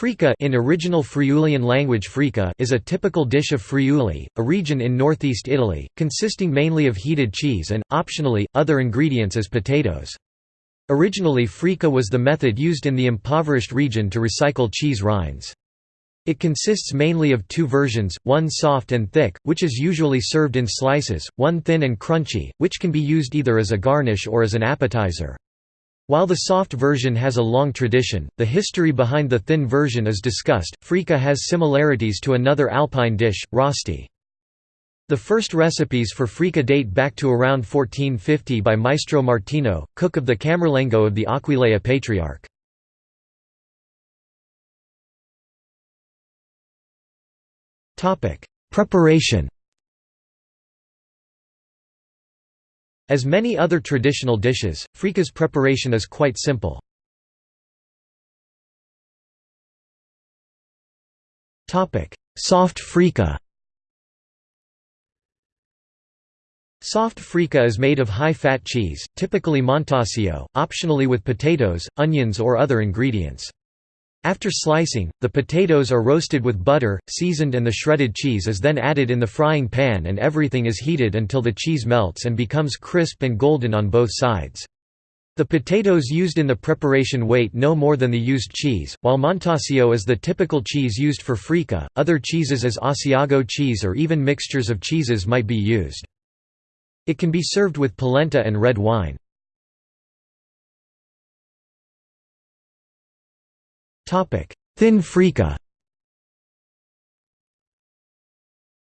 Frico in original Friulian language Frico is a typical dish of Friuli, a region in northeast Italy, consisting mainly of heated cheese and, optionally, other ingredients as potatoes. Originally Frico was the method used in the impoverished region to recycle cheese rinds. It consists mainly of two versions, one soft and thick, which is usually served in slices, one thin and crunchy, which can be used either as a garnish or as an appetizer. While the soft version has a long tradition, the history behind the thin version is discussed. Frico has similarities to another alpine dish, rosti. The first recipes for frico date back to around 1450 by Maestro Martino, cook of the Camerlengo of the Aquileia Patriarch. Preparation As many other traditional dishes, frico's preparation is quite simple. Soft frico Soft frico is made of high-fat cheese, typically montasio, optionally with potatoes, onions or other ingredients. After slicing, the potatoes are roasted with butter, seasoned and the shredded cheese is then added in the frying pan and everything is heated until the cheese melts and becomes crisp and golden on both sides. The potatoes used in the preparation weight no more than the used cheese, while Montasio is the typical cheese used for frico, other cheeses as Asiago cheese or even mixtures of cheeses might be used. It can be served with polenta and red wine. Thin frico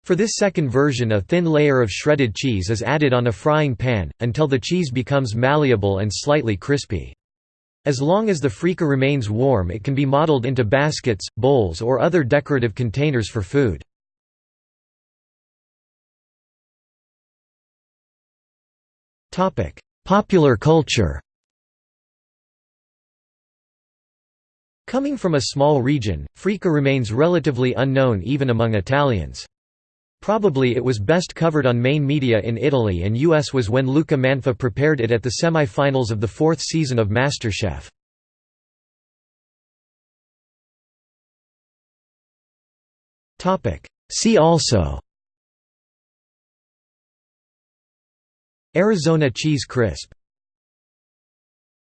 For this second version a thin layer of shredded cheese is added on a frying pan, until the cheese becomes malleable and slightly crispy. As long as the frico remains warm it can be modeled into baskets, bowls or other decorative containers for food. Popular culture Coming from a small region, frico remains relatively unknown even among Italians. Probably it was best covered on main media in Italy and US was when Luca Manfè prepared it at the semi-finals of the fourth season of MasterChef. See also Arizona cheese crisp